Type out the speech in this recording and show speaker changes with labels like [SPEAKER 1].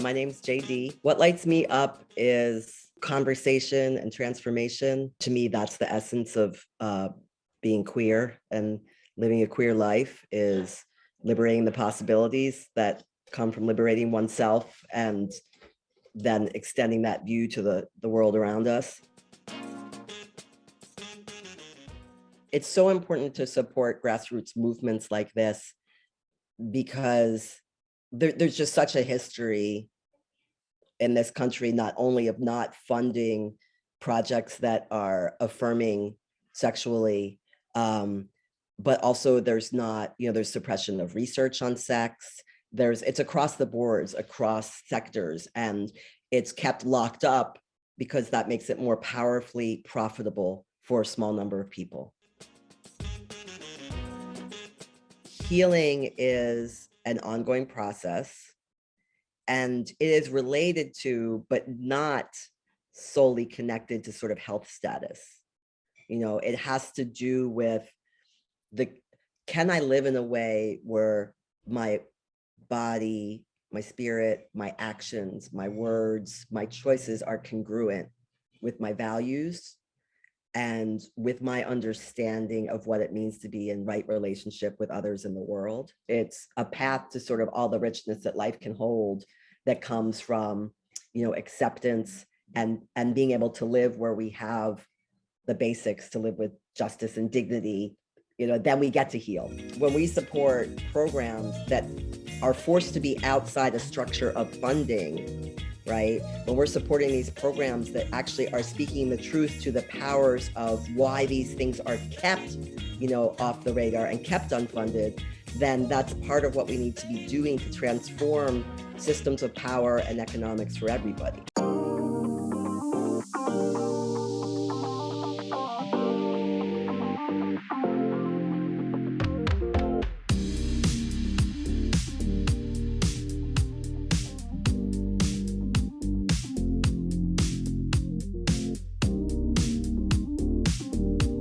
[SPEAKER 1] My name's JD. What lights me up is conversation and transformation. To me, that's the essence of uh, being queer and living a queer life is liberating the possibilities that come from liberating oneself and then extending that view to the, the world around us. It's so important to support grassroots movements like this because there, there's just such a history in this country, not only of not funding projects that are affirming sexually, um, but also there's not, you know, there's suppression of research on sex. There's, it's across the boards, across sectors, and it's kept locked up because that makes it more powerfully profitable for a small number of people. Healing is an ongoing process and it is related to, but not solely connected to sort of health status. You know, it has to do with the, can I live in a way where my body, my spirit, my actions, my words, my choices are congruent with my values and with my understanding of what it means to be in right relationship with others in the world. It's a path to sort of all the richness that life can hold that comes from, you know, acceptance and, and being able to live where we have the basics to live with justice and dignity, you know, then we get to heal. When we support programs that are forced to be outside a structure of funding, right? When we're supporting these programs that actually are speaking the truth to the powers of why these things are kept, you know, off the radar and kept unfunded, then that's part of what we need to be doing to transform systems of power and economics for everybody.